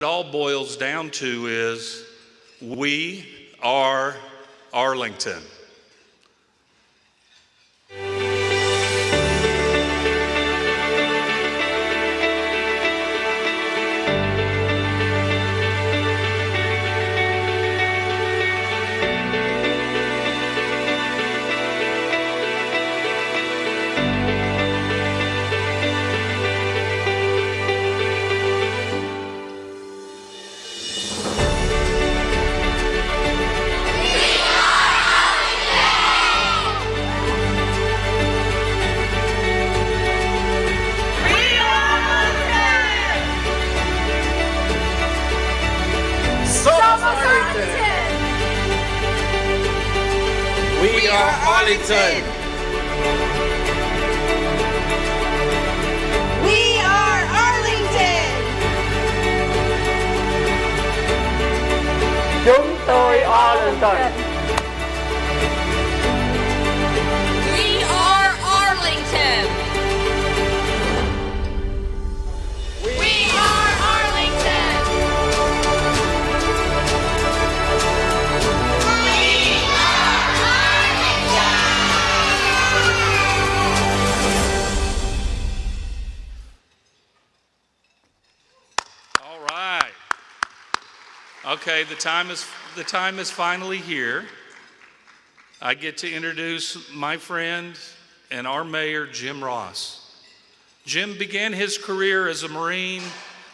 it all boils down to is we are Arlington. Arlington. We are Arlington. Chúng tôi Arlington. Okay, the time is the time is finally here. I get to introduce my friend and our mayor, Jim Ross. Jim began his career as a Marine,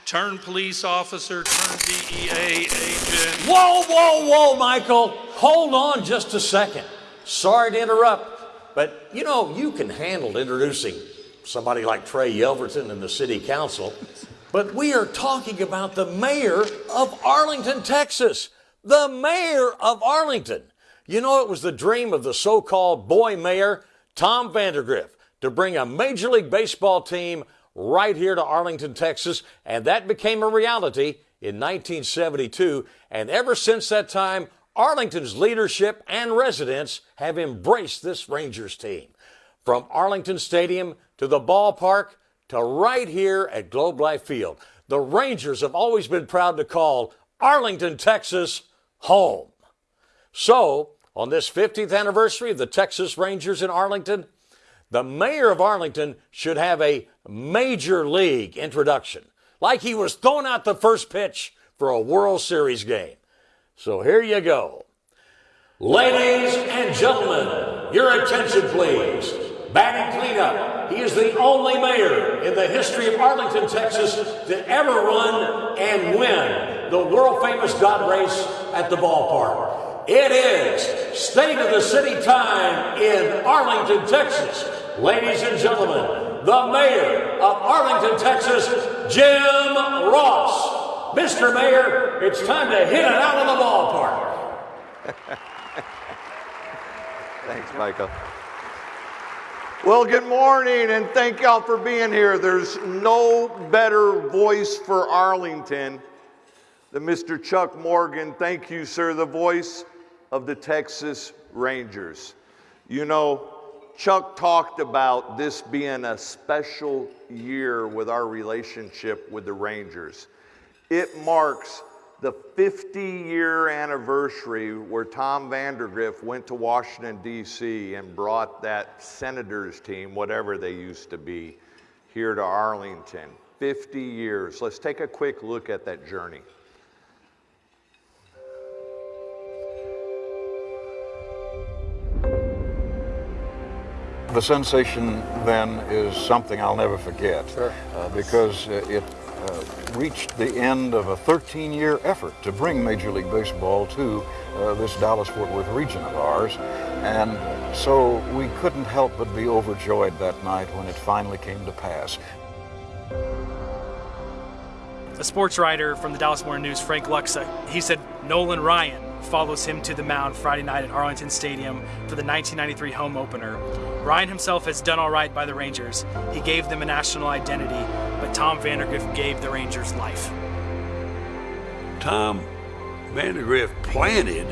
turned police officer, turned DEA agent. Whoa, whoa, whoa, Michael. Hold on just a second. Sorry to interrupt, but you know, you can handle introducing somebody like Trey Yelverton in the city council. But we are talking about the mayor of Arlington, Texas. The mayor of Arlington. You know, it was the dream of the so called boy mayor, Tom Vandergriff, to bring a Major League Baseball team right here to Arlington, Texas, and that became a reality in 1972. And ever since that time, Arlington's leadership and residents have embraced this Rangers team. From Arlington Stadium to the ballpark to right here at Globe Life Field, the Rangers have always been proud to call Arlington, Texas, home. So, on this 50th anniversary of the Texas Rangers in Arlington, the mayor of Arlington should have a major league introduction, like he was throwing out the first pitch for a World Series game. So here you go. Ladies and gentlemen, your attention please. Batting cleanup. He is the only mayor in the history of Arlington, Texas to ever run and win the world famous Dot Race at the ballpark. It is State of the City time in Arlington, Texas. Ladies and gentlemen, the mayor of Arlington, Texas, Jim Ross. Mr. Mayor, it's time to hit it out of the ballpark. Thanks, Michael. Well, good morning, and thank y'all for being here. There's no better voice for Arlington than Mr. Chuck Morgan. Thank you, sir, the voice of the Texas Rangers. You know, Chuck talked about this being a special year with our relationship with the Rangers. It marks the 50 year anniversary where Tom Vandergriff went to Washington, D.C. and brought that Senators team, whatever they used to be, here to Arlington. 50 years. Let's take a quick look at that journey. The sensation then is something I'll never forget uh, because uh, it uh, reached the end of a 13 year effort to bring Major League Baseball to uh, this Dallas Fort Worth region of ours. And so we couldn't help but be overjoyed that night when it finally came to pass. a sports writer from the Dallas Morning News, Frank Luksa, he said Nolan Ryan follows him to the mound Friday night at Arlington Stadium for the 1993 home opener. Ryan himself has done all right by the Rangers. He gave them a national identity, but Tom Vandergriff gave the Rangers life. Tom Vandergriff planted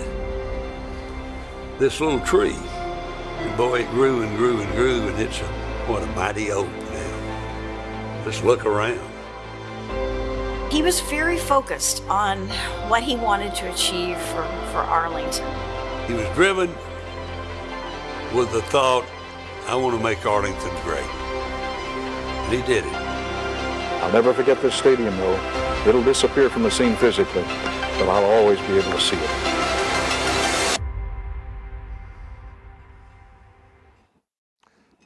this little tree. And boy, it grew and grew and grew, and it's a, what a mighty oak now. Let's look around. He was very focused on what he wanted to achieve for, for Arlington. He was driven with the thought, I want to make Arlington great. And he did it. I'll never forget this stadium, though. It'll disappear from the scene physically, but I'll always be able to see it.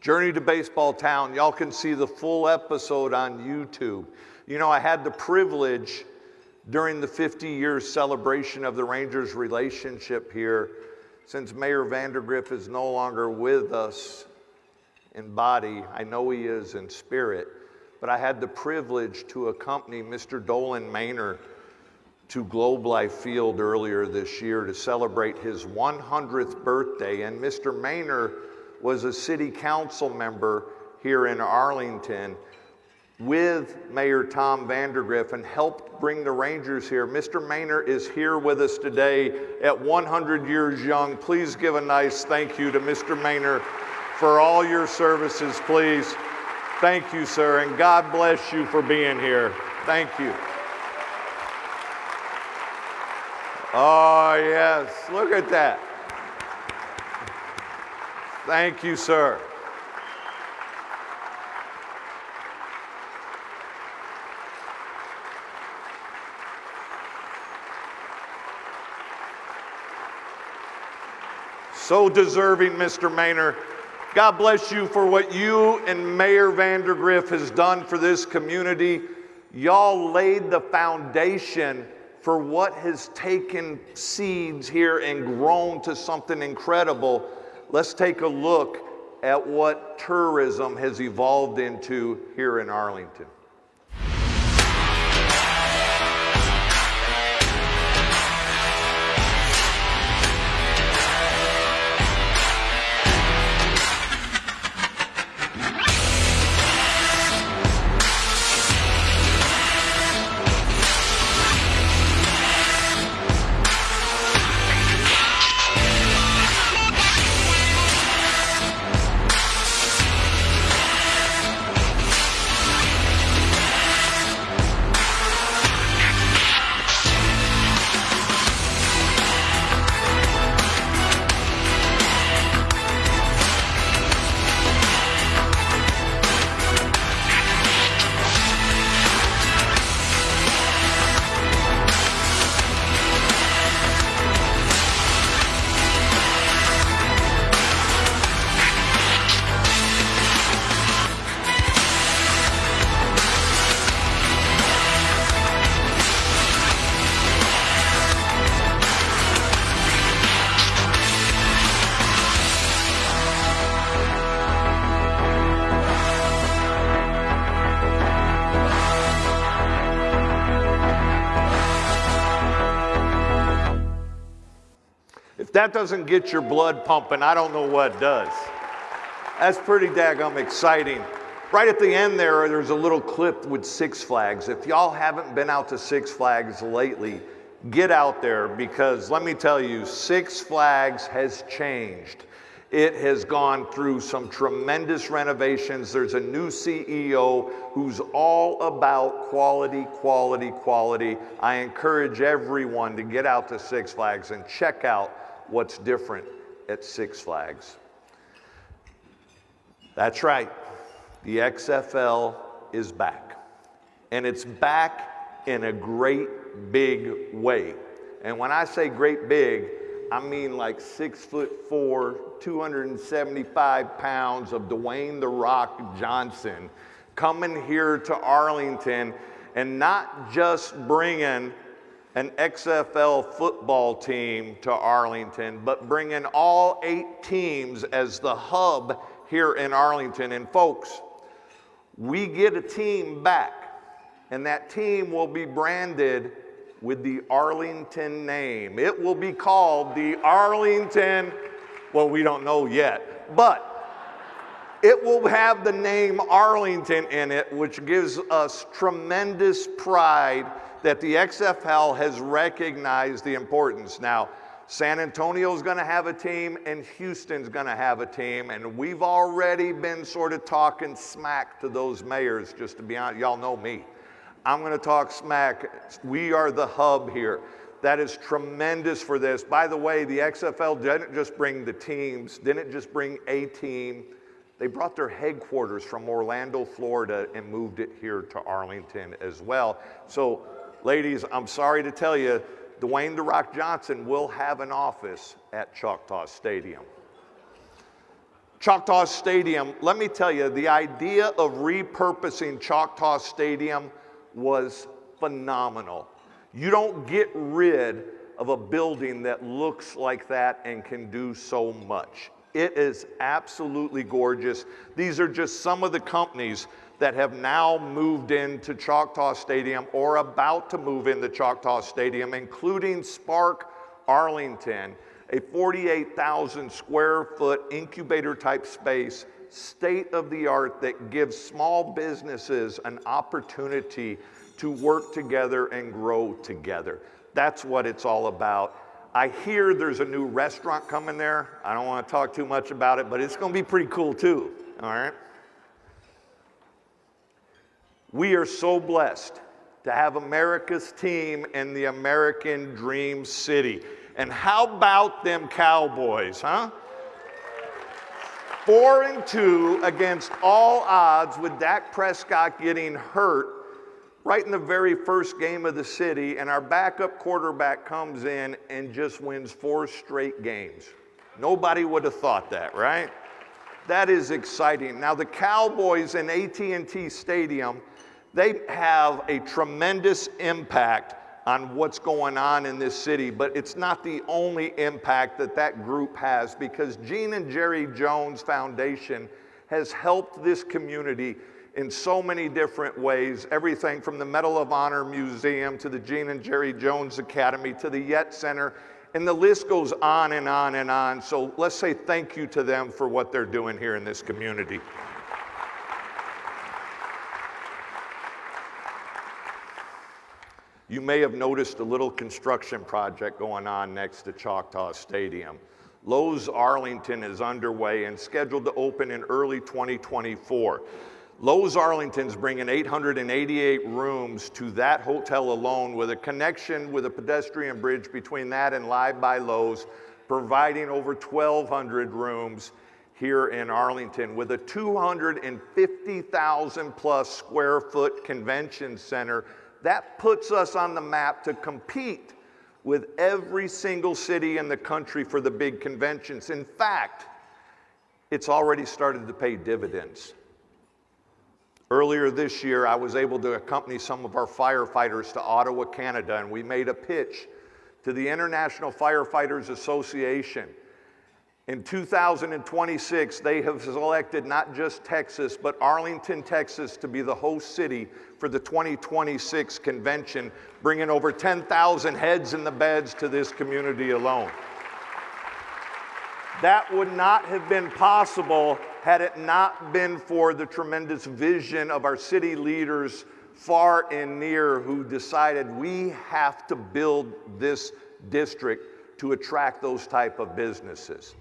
Journey to Baseball Town. Y'all can see the full episode on YouTube. You know, I had the privilege during the 50 year celebration of the Rangers relationship here, since Mayor Vandergriff is no longer with us in body, I know he is in spirit, but I had the privilege to accompany Mr. Dolan Maynor to Globe Life Field earlier this year to celebrate his 100th birthday. And Mr. Maynor was a city council member here in Arlington with Mayor Tom Vandergriff and helped bring the Rangers here. Mr. Maynor is here with us today at 100 years young. Please give a nice thank you to Mr. Maynor for all your services, please. Thank you, sir, and God bless you for being here. Thank you. Oh, yes, look at that. Thank you, sir. So deserving, Mr. Maynor. God bless you for what you and Mayor Vandergriff has done for this community. Y'all laid the foundation for what has taken seeds here and grown to something incredible. Let's take a look at what tourism has evolved into here in Arlington. That doesn't get your blood pumping, I don't know what does. That's pretty daggum exciting. Right at the end there, there's a little clip with Six Flags. If y'all haven't been out to Six Flags lately, get out there because let me tell you, Six Flags has changed. It has gone through some tremendous renovations. There's a new CEO who's all about quality, quality, quality. I encourage everyone to get out to Six Flags and check out what's different at Six Flags. That's right, the XFL is back. And it's back in a great big way. And when I say great big, I mean like six foot four, 275 pounds of Dwayne The Rock Johnson coming here to Arlington and not just bringing an XFL football team to Arlington, but bringing all eight teams as the hub here in Arlington. And folks, we get a team back, and that team will be branded with the Arlington name. It will be called the Arlington, well, we don't know yet, but it will have the name Arlington in it, which gives us tremendous pride that the XFL has recognized the importance. Now, San Antonio's going to have a team and Houston's going to have a team, and we've already been sort of talking smack to those mayors, just to be honest. Y'all know me. I'm going to talk smack. We are the hub here. That is tremendous for this. By the way, the XFL didn't just bring the teams, didn't just bring a team. They brought their headquarters from Orlando, Florida, and moved it here to Arlington as well. So, ladies, I'm sorry to tell you, Dwayne The Rock Johnson will have an office at Choctaw Stadium. Choctaw Stadium, let me tell you, the idea of repurposing Choctaw Stadium was phenomenal. You don't get rid of a building that looks like that and can do so much. It is absolutely gorgeous. These are just some of the companies that have now moved into Choctaw Stadium or about to move into Choctaw Stadium, including Spark Arlington, a 48,000 square foot incubator type space, state of the art, that gives small businesses an opportunity to work together and grow together. That's what it's all about. I hear there's a new restaurant coming there. I don't want to talk too much about it, but it's going to be pretty cool too. All right? We are so blessed to have America's team in the American Dream City. And how about them Cowboys, huh? Four and two against all odds with Dak Prescott getting hurt right in the very first game of the city, and our backup quarterback comes in and just wins four straight games. Nobody would have thought that, right? That is exciting. Now the Cowboys in AT&T Stadium, they have a tremendous impact on what's going on in this city, but it's not the only impact that that group has because Gene and Jerry Jones Foundation has helped this community in so many different ways everything from the Medal of Honor Museum to the Gene and Jerry Jones Academy to the Yet Center. And the list goes on and on and on. So let's say thank you to them for what they're doing here in this community. You may have noticed a little construction project going on next to Choctaw Stadium. Loews Arlington is underway and scheduled to open in early 2024. Loews Arlington's bringing 888 rooms to that hotel alone with a connection with a pedestrian bridge between that and Live by Loews, providing over 1,200 rooms here in Arlington with a 250,000 plus square foot convention center. That puts us on the map to compete with every single city in the country for the big conventions. In fact, it's already started to pay dividends. Earlier this year, I was able to accompany some of our firefighters to Ottawa, Canada, and we made a pitch to the International Firefighters Association. In 2026, they have selected not just Texas, but Arlington, Texas, to be the host city for the 2026 convention, bringing over 10,000 heads in the beds to this community alone. That would not have been possible had it not been for the tremendous vision of our city leaders far and near who decided we have to build this district to attract those type of businesses.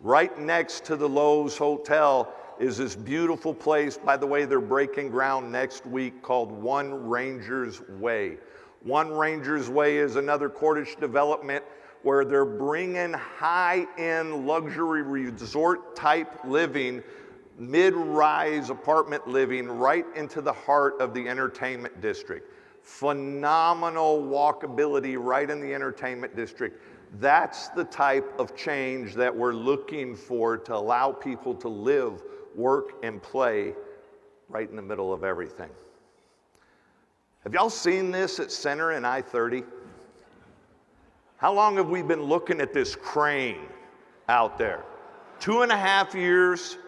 Right next to the Loews Hotel is this beautiful place. By the way, they're breaking ground next week called One Rangers Way. One Rangers Way is another Cordish development where they're bringing high end luxury resort type living, mid rise apartment living right into the heart of the entertainment district. Phenomenal walkability right in the entertainment district. That's the type of change that we're looking for to allow people to live, work, and play right in the middle of everything. Have y'all seen this at Center and I 30? How long have we been looking at this crane out there? Two and a half years,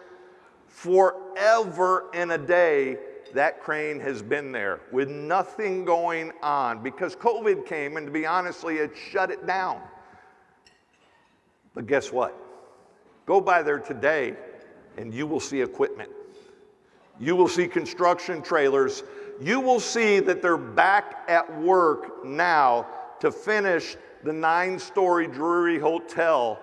forever and a day, that crane has been there with nothing going on because COVID came and to be honestly, it shut it down. But guess what? Go by there today and you will see equipment. You will see construction trailers. You will see that they're back at work now to finish the nine story Drury Hotel,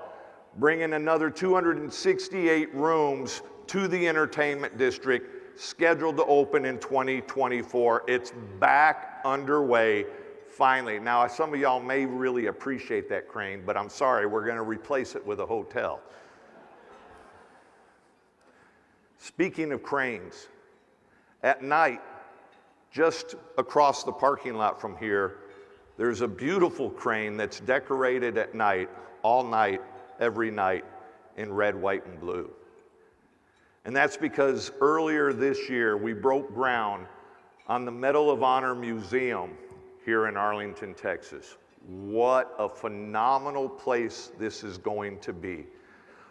bringing another 268 rooms to the entertainment district, scheduled to open in 2024. It's back underway finally. Now, some of y'all may really appreciate that crane, but I'm sorry, we're going to replace it with a hotel. Speaking of cranes, at night, just across the parking lot from here, there's a beautiful crane that's decorated at night, all night, every night, in red, white, and blue. And that's because earlier this year we broke ground on the Medal of Honor Museum here in Arlington, Texas. What a phenomenal place this is going to be.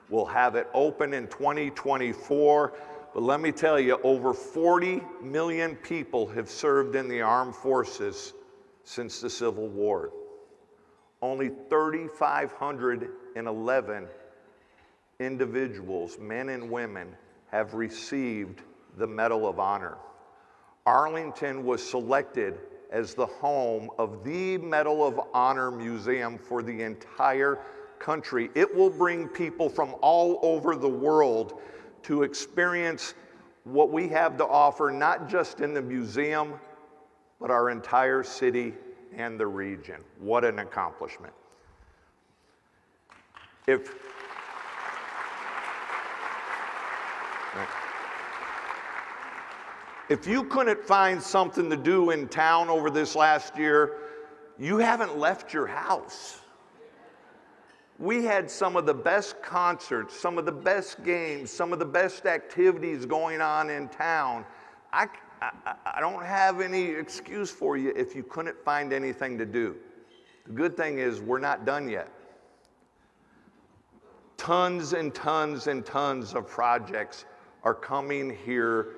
We'll have it open in 2024, but let me tell you, over 40 million people have served in the armed forces since the Civil War. Only 3,511 individuals, men and women, have received the Medal of Honor. Arlington was selected as the home of the Medal of Honor Museum for the entire country. It will bring people from all over the world to experience what we have to offer, not just in the museum, but our entire city and the region. What an accomplishment. If If you couldn't find something to do in town over this last year, you haven't left your house. We had some of the best concerts, some of the best games, some of the best activities going on in town. I, I, I don't have any excuse for you if you couldn't find anything to do. The good thing is, we're not done yet. Tons and tons and tons of projects are coming here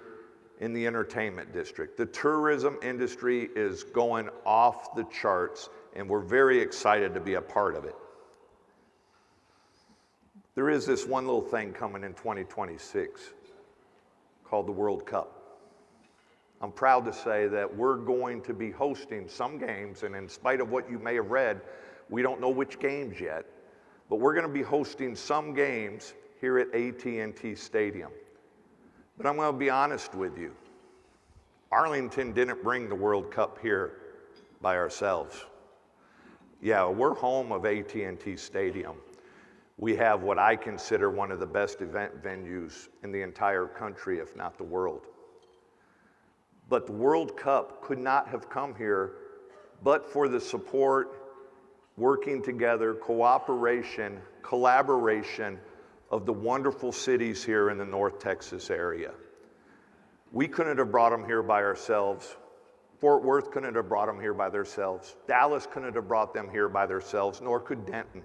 in the entertainment district. The tourism industry is going off the charts, and we're very excited to be a part of it. There is this one little thing coming in 2026 called the World Cup. I'm proud to say that we're going to be hosting some games, and in spite of what you may have read, we don't know which games yet, but we're going to be hosting some games here at AT&T Stadium. But I'm going to be honest with you. Arlington didn't bring the World Cup here by ourselves. Yeah, we're home of AT&T Stadium. We have what I consider one of the best event venues in the entire country, if not the world. But the World Cup could not have come here but for the support, working together, cooperation, collaboration of the wonderful cities here in the North Texas area. We couldn't have brought them here by ourselves. Fort Worth couldn't have brought them here by themselves. Dallas couldn't have brought them here by themselves, nor could Denton.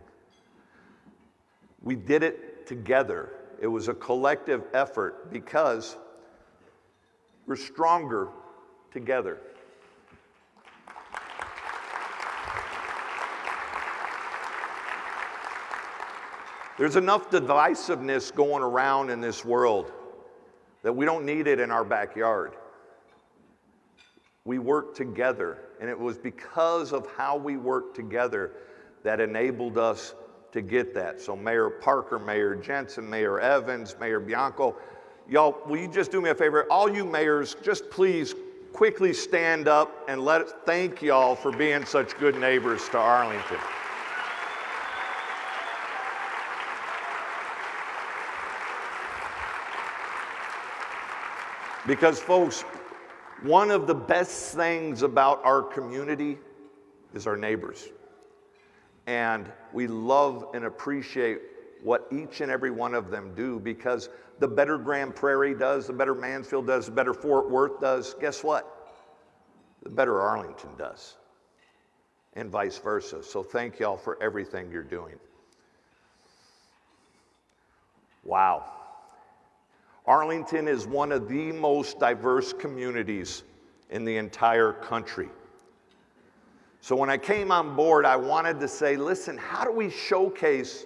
We did it together. It was a collective effort because we're stronger together. There's enough divisiveness going around in this world that we don't need it in our backyard. We work together, and it was because of how we worked together that enabled us to get that. So, Mayor Parker, Mayor Jensen, Mayor Evans, Mayor Bianco, y'all, will you just do me a favor? All you mayors, just please quickly stand up and let us thank y'all for being such good neighbors to Arlington. Because, folks, one of the best things about our community is our neighbors. And we love and appreciate what each and every one of them do because the better Grand Prairie does, the better Mansfield does, the better Fort Worth does, guess what? The better Arlington does, and vice versa. So thank y'all for everything you're doing. Wow. Arlington is one of the most diverse communities in the entire country. So when I came on board, I wanted to say, listen, how do we showcase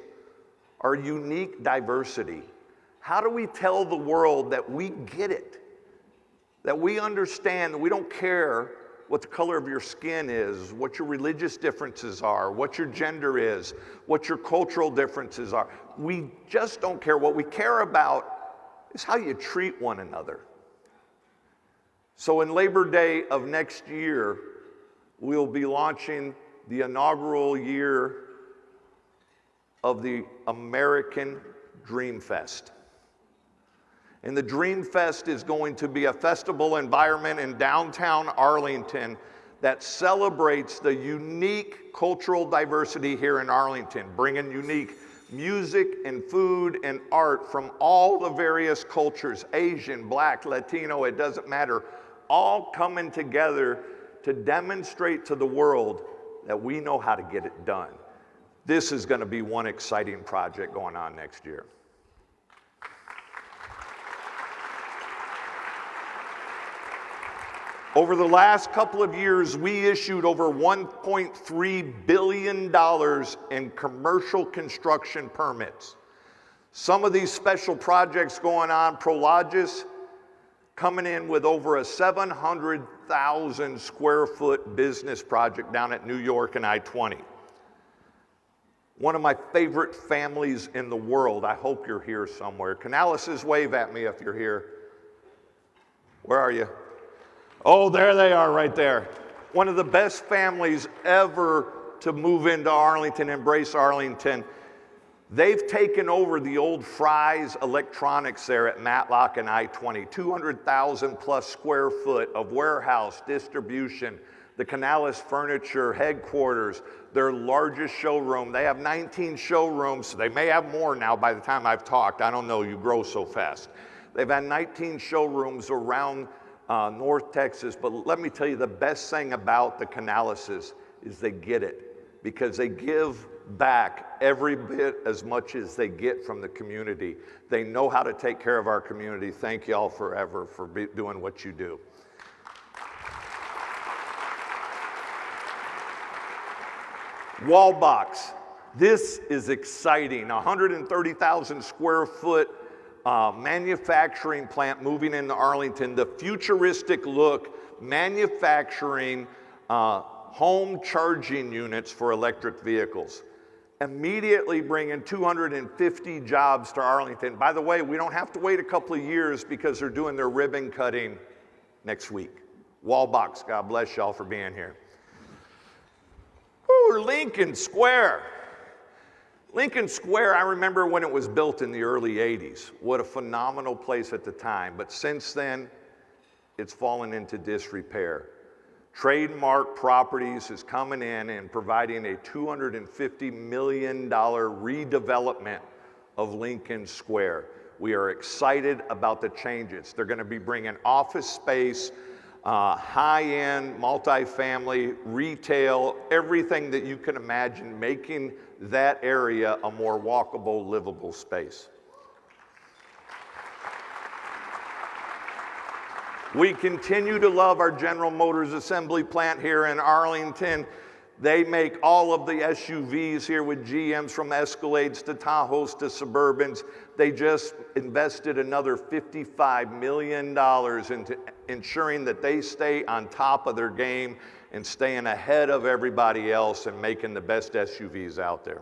our unique diversity? How do we tell the world that we get it? That we understand that we don't care what the color of your skin is, what your religious differences are, what your gender is, what your cultural differences are. We just don't care. What we care about is how you treat one another. So, in Labor Day of next year, we'll be launching the inaugural year of the American Dream Fest. And the Dream Fest is going to be a festival environment in downtown Arlington that celebrates the unique cultural diversity here in Arlington, bringing unique music and food and art from all the various cultures Asian, Black, Latino, it doesn't matter all coming together to demonstrate to the world that we know how to get it done. This is going to be one exciting project going on next year. Over the last couple of years, we issued over $1.3 billion in commercial construction permits. Some of these special projects going on, Prologis coming in with over a 700,000 square foot business project down at New York and I 20. One of my favorite families in the world. I hope you're here somewhere. Canaleses, wave at me if you're here. Where are you? Oh, there they are right there. One of the best families ever to move into Arlington, embrace Arlington. They've taken over the old Fry's Electronics there at Matlock and I 20, 200,000 plus square foot of warehouse, distribution, the Canales Furniture headquarters, their largest showroom. They have 19 showrooms. They may have more now by the time I've talked. I don't know, you grow so fast. They've had 19 showrooms around uh, North Texas, but let me tell you the best thing about the Canaleses is they get it because they give back every bit as much as they get from the community. They know how to take care of our community. Thank you all forever for be, doing what you do. Wallbox. This is exciting. 130,000 square foot uh, manufacturing plant moving into Arlington. The futuristic look manufacturing uh, home charging units for electric vehicles immediately bringing 250 jobs to Arlington. By the way, we don't have to wait a couple of years because they're doing their ribbon cutting next week. Wallbox, God bless y'all for being here. Ooh, Lincoln Square. Lincoln Square, I remember when it was built in the early 80s. What a phenomenal place at the time. But since then, it's fallen into disrepair. Trademark Properties is coming in and providing a $250 million redevelopment of Lincoln Square. We are excited about the changes. They're going to be bringing office space, uh, high-end, multifamily, retail, everything that you can imagine, making that area a more walkable, livable space. We continue to love our General Motors assembly plant here in Arlington. They make all of the SUVs here with GMs from Escalades to Tahoes to Suburbans. They just invested another $55 million into ensuring that they stay on top of their game and staying ahead of everybody else and making the best SUVs out there.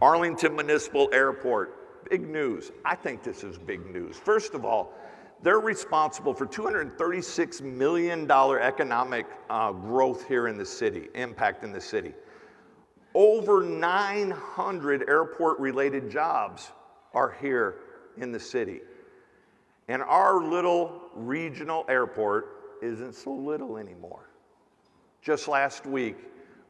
Arlington Municipal Airport, big news. I think this is big news. First of all, they're responsible for $236 million economic uh, growth here in the city, impact in the city. Over 900 airport related jobs are here in the city. And our little regional airport isn't so little anymore. Just last week,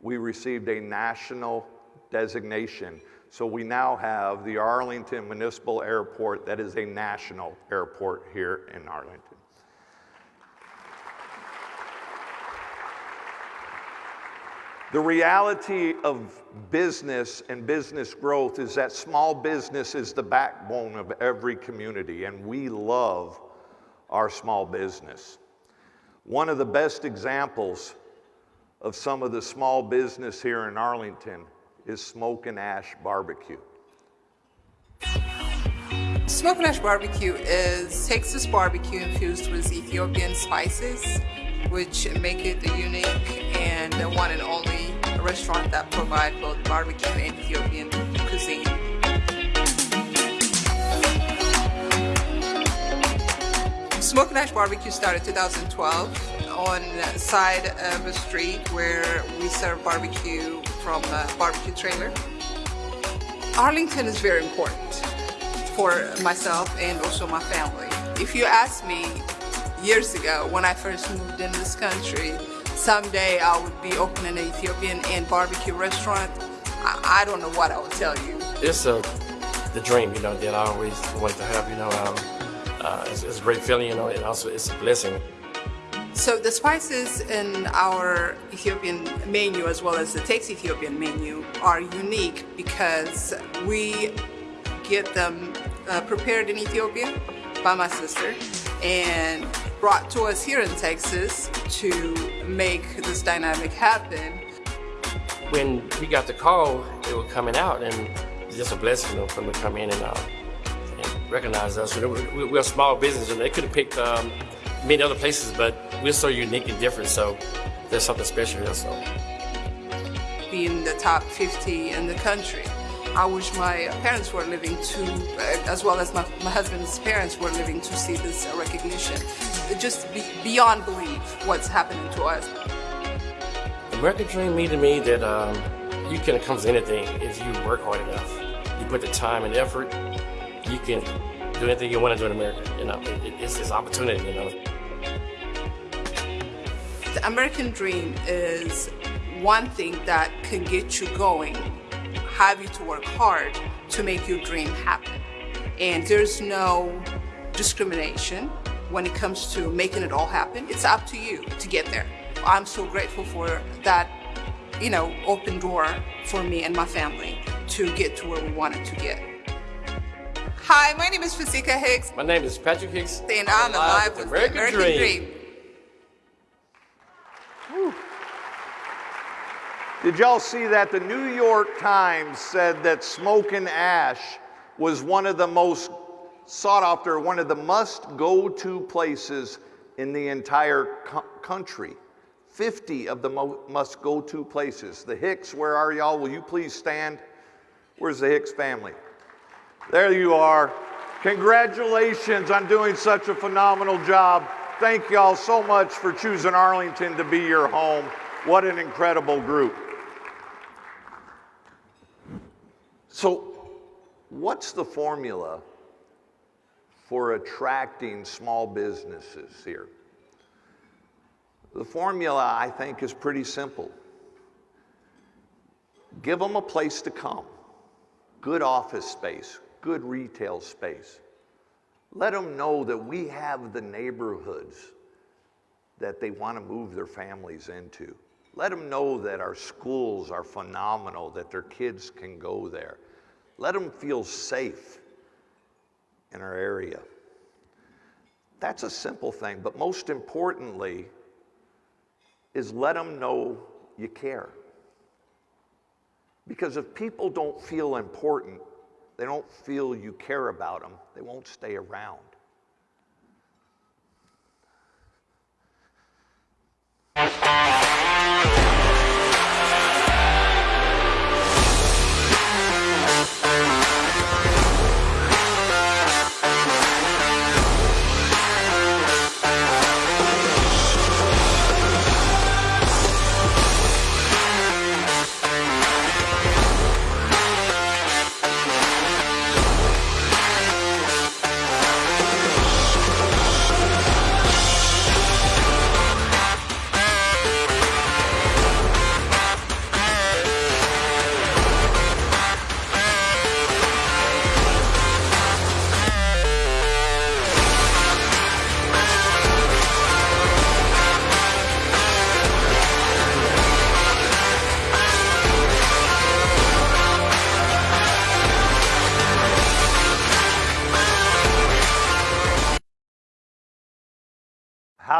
we received a national designation so we now have the Arlington Municipal Airport that is a national airport here in Arlington. The reality of business and business growth is that small business is the backbone of every community, and we love our small business. One of the best examples of some of the small business here in Arlington is Smoke and Ash Barbecue. Smoke and Ash Barbecue is Texas barbecue infused with Ethiopian spices, which make it a unique and the one and only restaurant that provide both barbecue and Ethiopian cuisine. Smoke and Ash Barbecue started 2012 on side of a street where we serve barbecue from a barbecue trailer. Arlington is very important for myself and also my family. If you asked me years ago when I first moved in this country, someday I would be opening an Ethiopian and barbecue restaurant, I, I don't know what I would tell you. It's a, the dream, you know, that I always wanted to have, you know. Um, uh, it's, it's a great feeling, you know, and also it's a blessing. So the spices in our Ethiopian menu as well as the Takes Ethiopian menu are unique because we get them uh, prepared in Ethiopia by my sister and brought to us here in Texas to make this dynamic happen. When we got the call, they were coming out, and it's just a blessing for them to come in and, uh, and recognize us. We're, we're a small business, and they could have picked um, many other places, but we're so unique and different, so there's something special here. So. Being the top 50 in the country. I wish my parents were living to, uh, as well as my, my husband's parents were living to see this recognition. It just be, beyond belief what's happening to us. The American dream means to me that um, you can accomplish anything if you work hard enough. You put the time and effort, you can do anything you want to do in America. You know, it, it's, it's opportunity, you know. The American dream is one thing that can get you going, have you to work hard to make your dream happen. And there's no discrimination when it comes to making it all happen. It's up to you to get there. I'm so grateful for that, you know, open door for me and my family to get to where we wanted to get. Hi, my name is Fasika Hicks, My name is Patrick Hicks. and I'm alive with the American dream. Did y'all see that? The New York Times said that Smokin' Ash was one of the most sought after, one of the must go to places in the entire co- country. 50 of the mo- must go to places. The Hicks, where are y'all? Will you please stand? Where's the Hicks family? There you are. Congratulations on doing such a phenomenal job. Thank y'all so much for choosing Arlington to be your home. What an incredible group. So, what's the formula for attracting small businesses here? The formula, I think, is pretty simple. Give them a place to come, good office space, good retail space. Let them know that we have the neighborhoods that they want to move their families into. Let them know that our schools are phenomenal, that their kids can go there. Let them feel safe in our area. That's a simple thing, but most importantly, is let them know you care. Because if people don't feel important, they don't feel you care about them, they won't stay around. How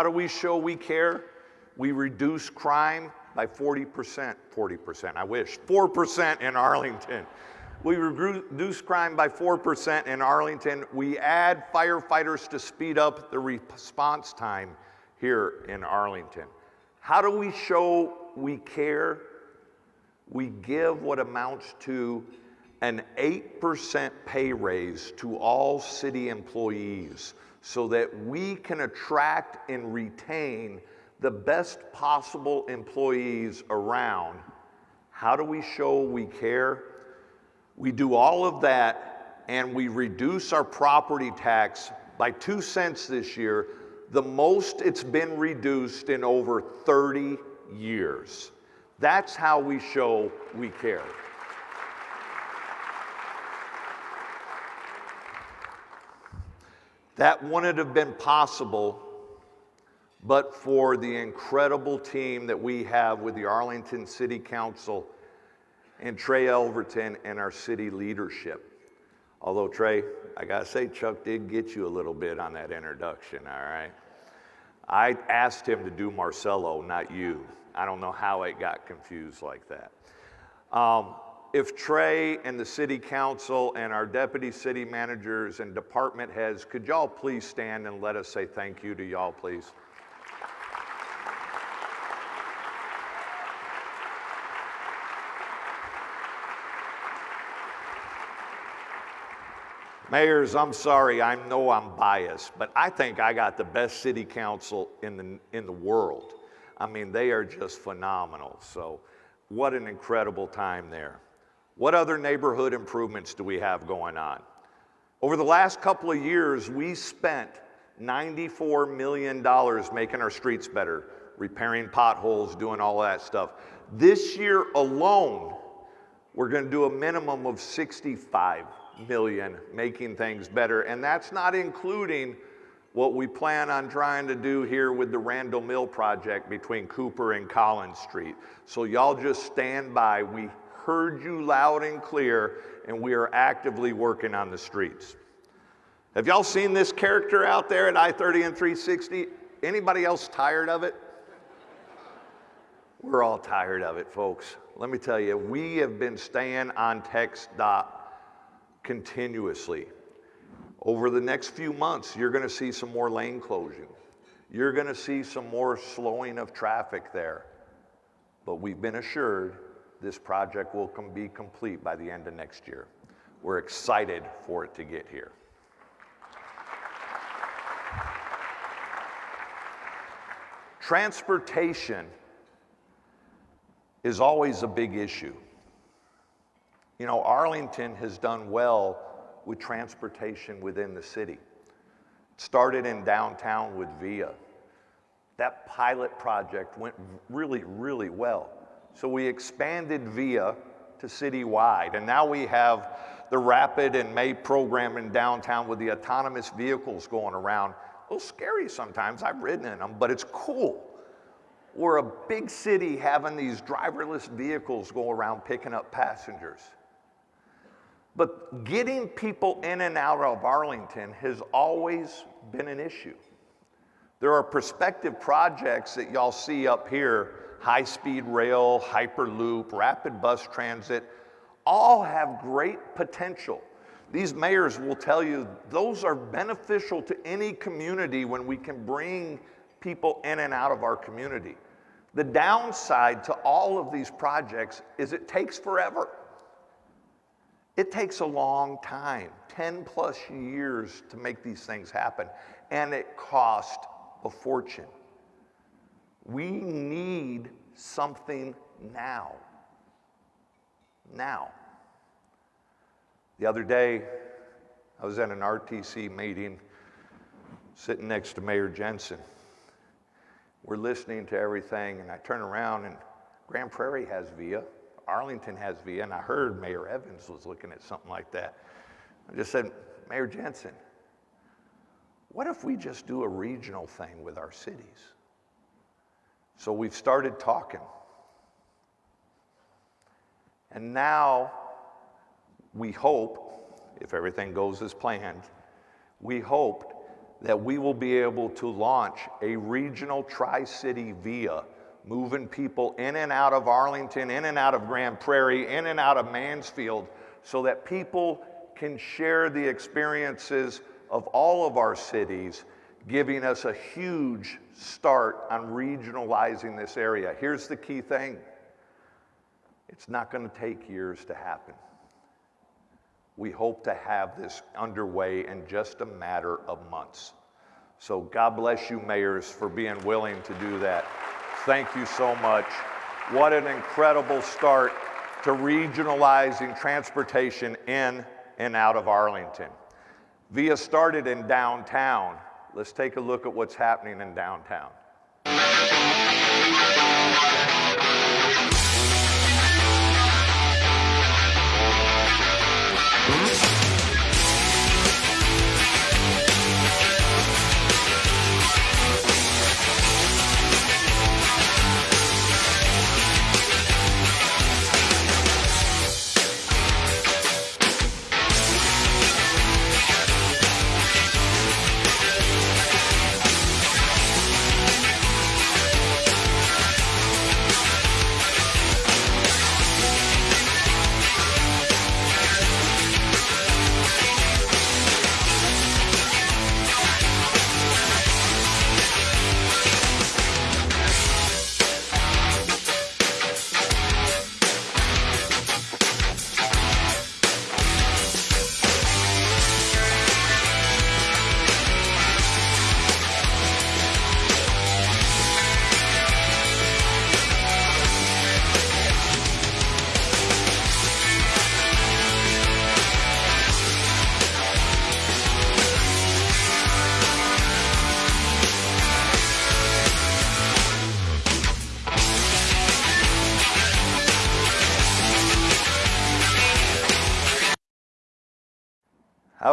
do we show we care? We reduce crime by 40%, 40%, I wish, 4% in Arlington. We reduce crime by 4% in Arlington. We add firefighters to speed up the response time here in Arlington. How do we show we care? We give what amounts to an 8% pay raise to all city employees so that we can attract and retain the best possible employees around. How do we show we care? We do all of that and we reduce our property tax by two cents this year, the most it's been reduced in over 30 years. That's how we show we care. That wouldn't have been possible but for the incredible team that we have with the Arlington City Council and Trey Yelverton and our city leadership. Although, Trey, I gotta say, Chuck did get you a little bit on that introduction, all right? I asked him to do Marcelo, not you. I don't know how it got confused like that. Um, if Trey and the city council and our deputy city managers and department heads, could y'all please stand and let us say thank you to y'all, please? Mayors, I'm sorry, I know I'm biased, but I think I got the best city council in the, in the world. I mean, they are just phenomenal. So, what an incredible time there. What other neighborhood improvements do we have going on? Over the last couple of years, we spent $94 million making our streets better, repairing potholes, doing all that stuff. This year alone, we're going to do a minimum of 65 million making things better. And that's not including what we plan on trying to do here with the Randol Mill project between Cooper and Collins Street. So y'all just stand by. We heard you loud and clear, and we are actively working on the streets. Have y'all seen this character out there at I-30 and 360? Anybody else tired of it? We're all tired of it, folks. Let me tell you, we have been staying on TxDOT continuously. Over the next few months, you're going to see some more lane closing. You're going to see some more slowing of traffic there. But we've been assured this project will com be complete by the end of next year. We're excited for it to get here. Transportation is always a big issue. You know, Arlington has done well with transportation within the city. It started in downtown with VIA. That pilot project went really, really well. So we expanded VIA to citywide, and now we have the Rapid and May program in downtown with the autonomous vehicles going around. A little scary sometimes, I've ridden in them, but it's cool. We're a big city having these driverless vehicles go around picking up passengers. But getting people in and out of Arlington has always been an issue. There are prospective projects that y'all see up here, high-speed rail, Hyperloop, rapid bus transit, all have great potential. These mayors will tell you those are beneficial to any community when we can bring people in and out of our community. The downside to all of these projects is it takes forever. It takes a long time, 10 plus years to make these things happen, and it costs a fortune. We need something now. Now. The other day, I was at an RTC meeting sitting next to Mayor Jensen. We're listening to everything, and I turn around, and Grand Prairie has VIA. Arlington has VIA, and I heard Mayor Evans was looking at something like that. I just said, Mayor Jensen, what if we just do a regional thing with our cities? So we've started talking. And now we hope, if everything goes as planned, we hope that we will be able to launch a regional tri city VIA moving people in and out of Arlington, in and out of Grand Prairie, in and out of Mansfield, so that people can share the experiences of all of our cities, giving us a huge start on regionalizing this area. Here's the key thing it's not going to take years to happen. We hope to have this underway in just a matter of months. So God bless you, mayors, for being willing to do that. Thank you so much. What an incredible start to regionalizing transportation in and out of Arlington. VIA started in downtown. Let's take a look at what's happening in downtown.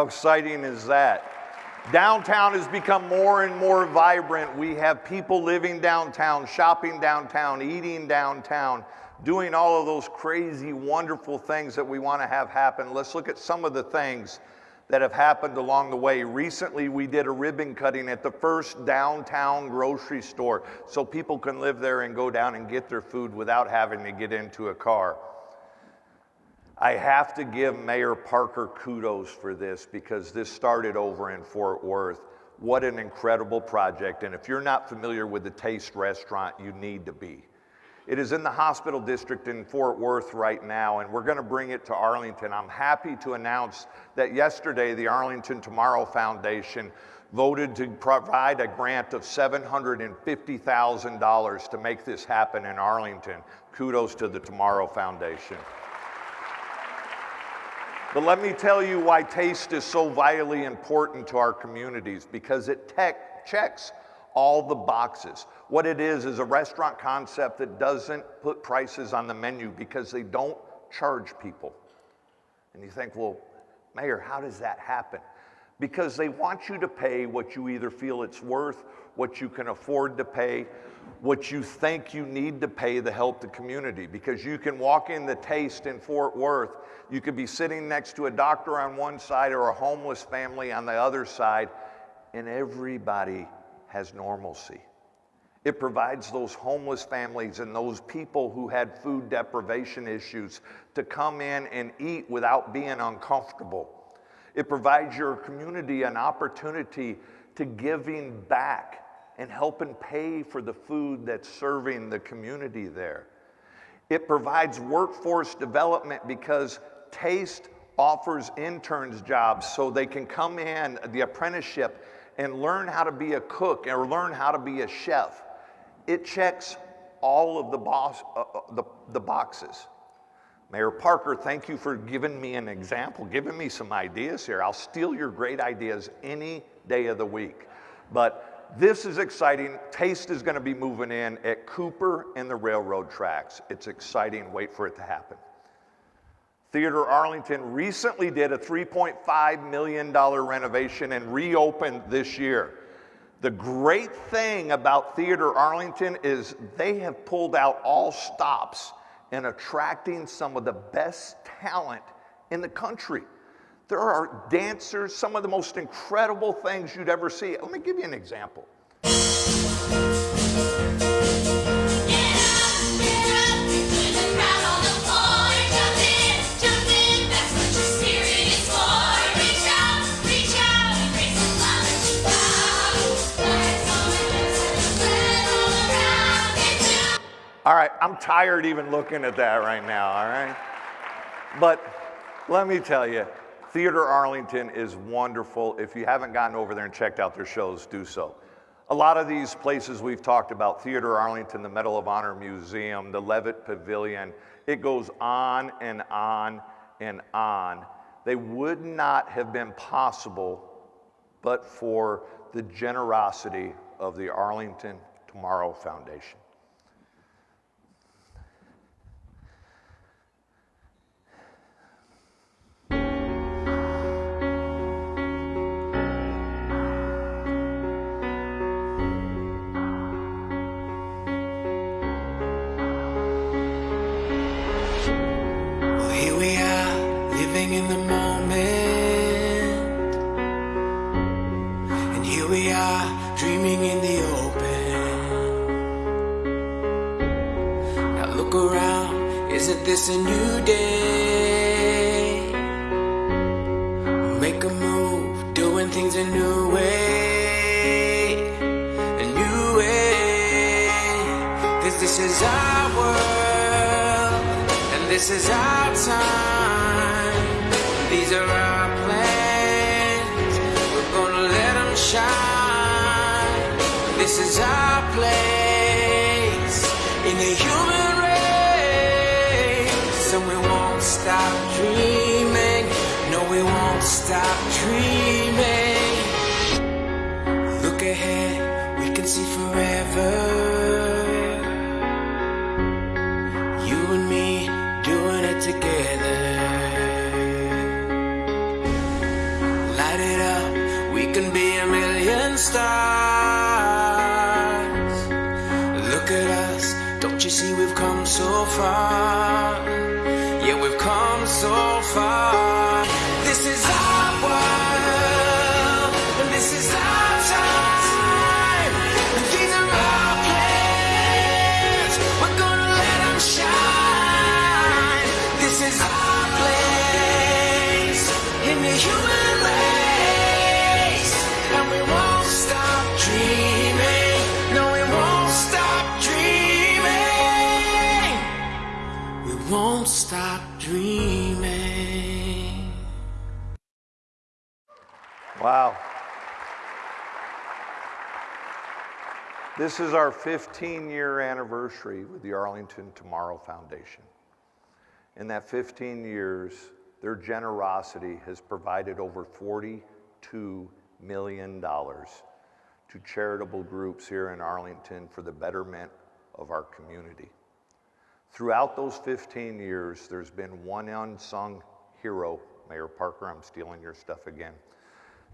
How exciting is that? Downtown has become more and more vibrant. We have people living downtown, shopping downtown, eating downtown, doing all of those crazy, wonderful things that we want to have happen. Let's look at some of the things that have happened along the way. Recently, we did a ribbon cutting at the first downtown grocery store so people can live there and go down and get their food without having to get into a car. I have to give Mayor Parker kudos for this because this started over in Fort Worth. What an incredible project. And if you're not familiar with the Taste Restaurant, you need to be. It is in the hospital district in Fort Worth right now, and we're going to bring it to Arlington. I'm happy to announce that yesterday the Arlington Tomorrow Foundation voted to provide a grant of $750,000 to make this happen in Arlington. Kudos to the Tomorrow Foundation. But let me tell you why taste is so vitally important to our communities because it tech checks all the boxes. What it is is a restaurant concept that doesn't put prices on the menu because they don't charge people. And you think, well, Mayor, how does that happen? Because they want you to pay what you either feel it's worth, what you can afford to pay, what you think you need to pay to help the community. Because you can walk in the taste in Fort Worth, you could be sitting next to a doctor on one side or a homeless family on the other side, and everybody has normalcy. It provides those homeless families and those people who had food deprivation issues to come in and eat without being uncomfortable. It provides your community an opportunity to giving back and helping pay for the food that's serving the community there. It provides workforce development because Taste offers interns jobs so they can come in the apprenticeship and learn how to be a cook or learn how to be a chef. It checks all of the, boss, uh, uh the, the boxes. Mayor Parker, thank you for giving me an example, giving me some ideas here. I'll steal your great ideas any day of the week. But this is exciting. Taste is going to be moving in at Cooper and the railroad tracks. It's exciting. Wait for it to happen. Theater Arlington recently did a $3.5 million renovation and reopened this year. The great thing about Theater Arlington is they have pulled out all stops in attracting some of the best talent in the country. There are dancers, some of the most incredible things you'd ever see. Let me give you an example. All right, I'm tired even looking at that right now, all right? But let me tell you, Theater Arlington is wonderful. If you haven't gotten over there and checked out their shows, do so. A lot of these places we've talked about Theater Arlington, the Medal of Honor Museum, the Levitt Pavilion it goes on and on and on. They would not have been possible but for the generosity of the Arlington Tomorrow Foundation. Won't stop dreaming. Wow. This is our 15 year anniversary with the Arlington Tomorrow Foundation. In that 15 years, their generosity has provided over $42 million to charitable groups here in Arlington for the betterment of our community. Throughout those 15 years, there's been one unsung hero. Mayor Parker, I'm stealing your stuff again.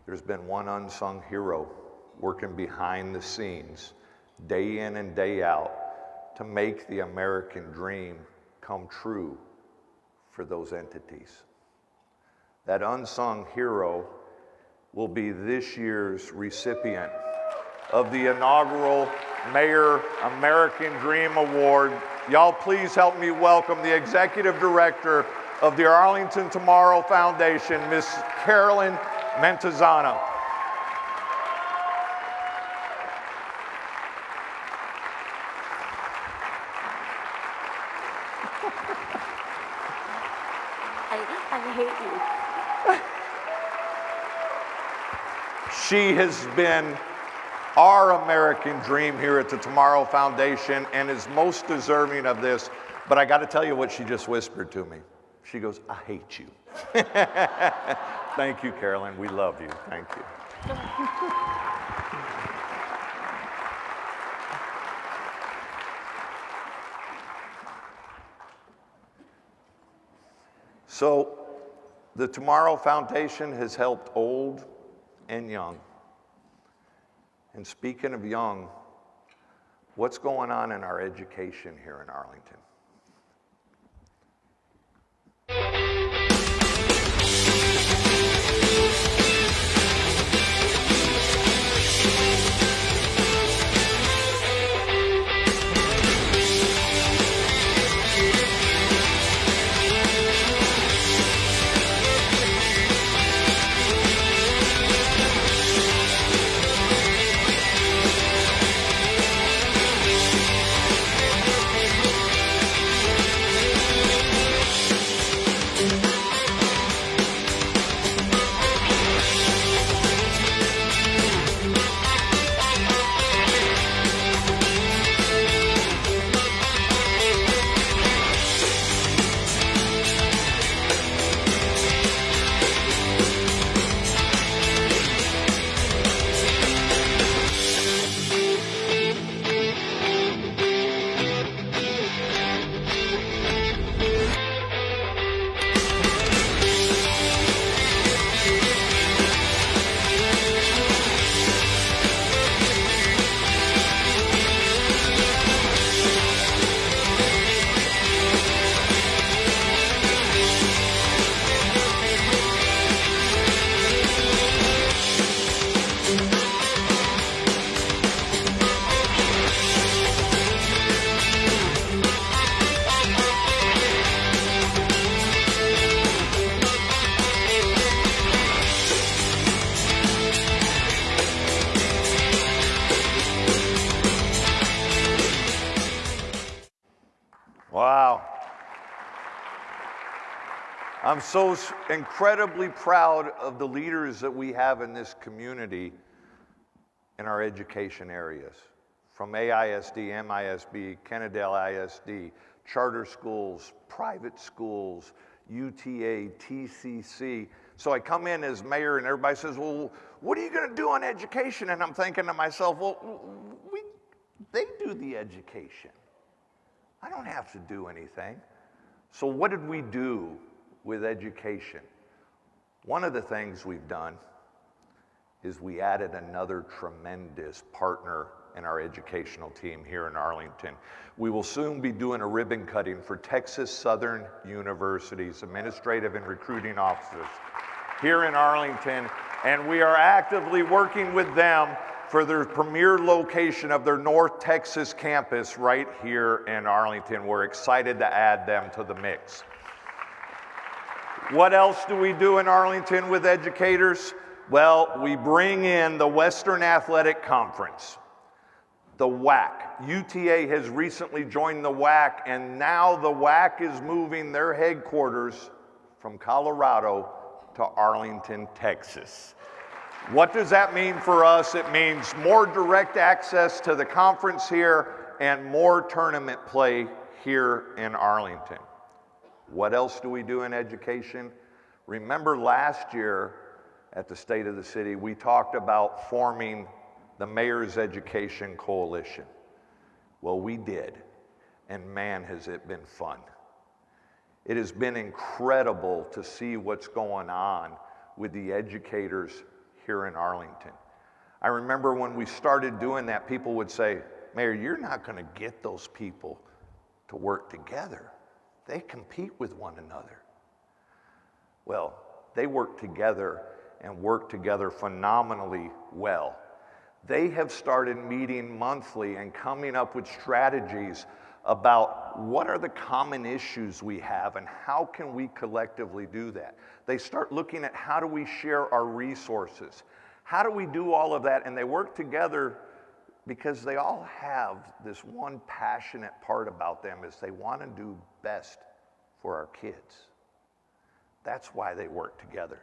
There's been one unsung hero working behind the scenes, day in and day out, to make the American dream come true for those entities. That unsung hero will be this year's recipient of the inaugural Mayor American Dream Award. Y'all, please help me welcome the Executive Director of the Arlington Tomorrow Foundation, Miss Carolyn Mentesana. I, I hate you. She has been our American dream here at the Tomorrow Foundation and is most deserving of this. But I got to tell you what she just whispered to me. She goes, I hate you. Thank you, Carolyn. We love you. Thank you. So, the Tomorrow Foundation has helped old and young. And speaking of young, what's going on in our education here in Arlington? So incredibly proud of the leaders that we have in this community in our education areas. From AISD, MISD, Kennedale ISD, charter schools, private schools, UTA, TCC. So I come in as mayor and everybody says, Well, what are you going to do on education? And I'm thinking to myself, Well, we, they do the education. I don't have to do anything. So, what did we do with education? One of the things we've done is we added another tremendous partner in our educational team here in Arlington. We will soon be doing a ribbon cutting for Texas Southern University's administrative and recruiting offices here in Arlington, and we are actively working with them for their premier location of their North Texas campus right here in Arlington. We're excited to add them to the mix. What else do we do in Arlington with educators? Well, we bring in the Western Athletic Conference, the WAC. UTA has recently joined the WAC, and now the WAC is moving their headquarters from Colorado to Arlington, Texas. What does that mean for us? It means more direct access to the conference here and more tournament play here in Arlington. What else do we do in education? Remember last year at the State of the City, we talked about forming the Mayor's Education Coalition. Well, we did, and man, has it been fun. It has been incredible to see what's going on with the educators here in Arlington. I remember when we started doing that, people would say, Mayor, you're not going to get those people to work together. They compete with one another. Well, they work together and work together phenomenally well. They have started meeting monthly and coming up with strategies about what are the common issues we have and how can we collectively do that. They start looking at how do we share our resources? How do we do all of that? And they work together because they all have this one passionate part about them is they want to do best for our kids. That's why they work together.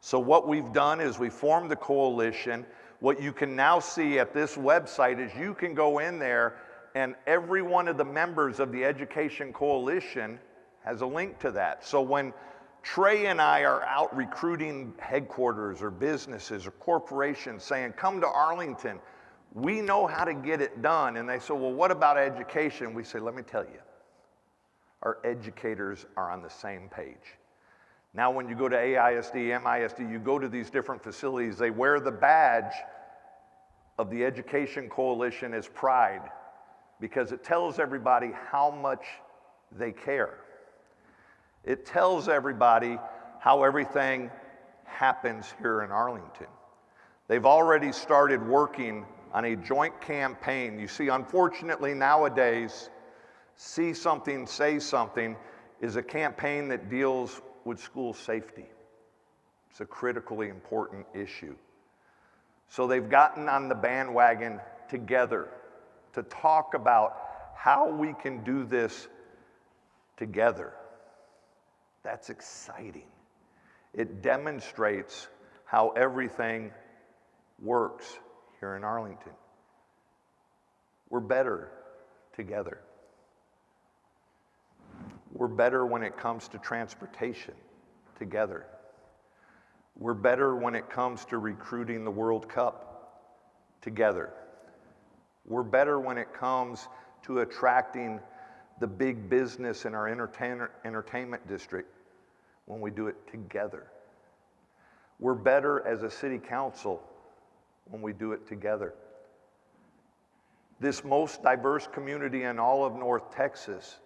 So what we've done is we formed the coalition. What you can now see at this website is you can go in there and every one of the members of the Education Coalition has a link to that. So when Trey and I are out recruiting headquarters or businesses or corporations saying, come to Arlington, we know how to get it done. And they say, well, what about education? We say, let me tell you, our educators are on the same page. Now, when you go to AISD, MISD, you go to these different facilities, they wear the badge of the Education Coalition as pride because it tells everybody how much they care. It tells everybody how everything happens here in Arlington. They've already started working on a joint campaign. You see, unfortunately, nowadays, See Something, Say Something is a campaign that deals with school safety. It's a critically important issue. So they've gotten on the bandwagon together to talk about how we can do this together. That's exciting. It demonstrates how everything works here in Arlington. We're better together. We're better when it comes to transportation together. We're better when it comes to recruiting the World Cup together. We're better when it comes to attracting the big business in our entertain- entertainment district when we do it together. We're better as a city council when we do it together. This most diverse community in all of North Texas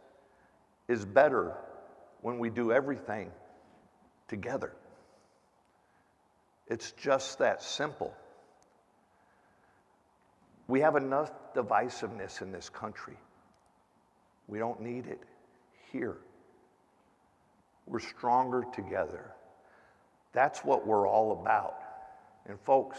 is better when we do everything together. It's just that simple. We have enough divisiveness in this country. We don't need it here. We're stronger together. That's what we're all about. And, folks,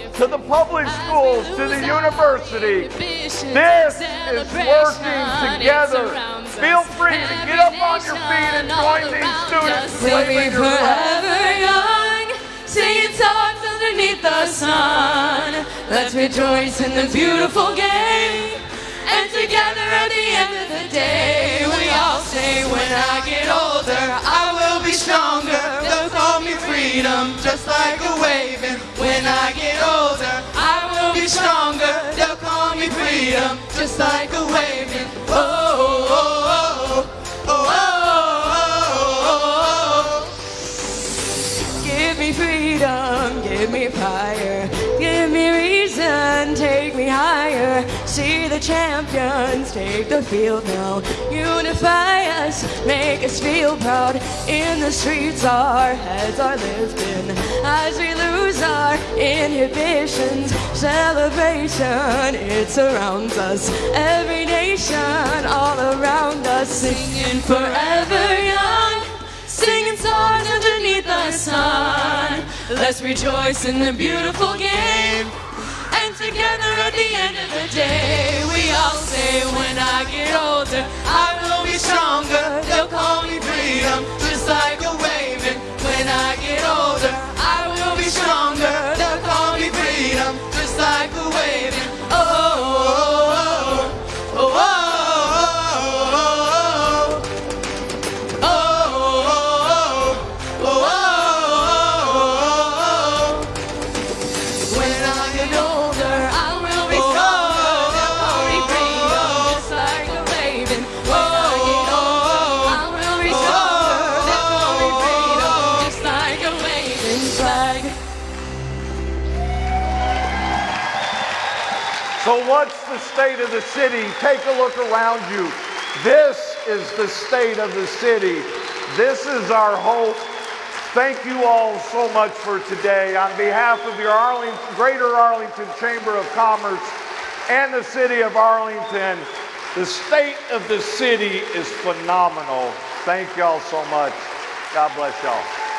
to the public schools, to the university. This is working together. Feel free to get up on your feet and join these students. We'll be waving your flag. forever young, singing songs underneath the sun. Let's rejoice in the beautiful game. And together at the end of the day, we all say, when I get older, Be stronger. They'll call me freedom, just like a waving. When I get older, I will be stronger. They'll call me freedom, just like a waving. Oh, oh, oh, oh, oh, oh, oh. oh. Give me freedom, give me fire, me take me higher. See the champions take the field now. Unify us, make us feel proud. In the streets, our heads are lifting as we lose our inhibitions. Celebration, it surrounds us. Every nation, all around us, singing forever young. Singing songs underneath the sun. Let's rejoice in the beautiful game. Together at the end of the day, we all say, when I get older, I will be stronger. They'll call me freedom, just like a waving. When I get older, state of the city? Take a look around you. This is the state of the city. This is our hope. Thank you all so much for today. On behalf of your Arlington, Greater Arlington Chamber of Commerce and the City of Arlington, the state of the city is phenomenal. Thank y'all so much. God bless y'all.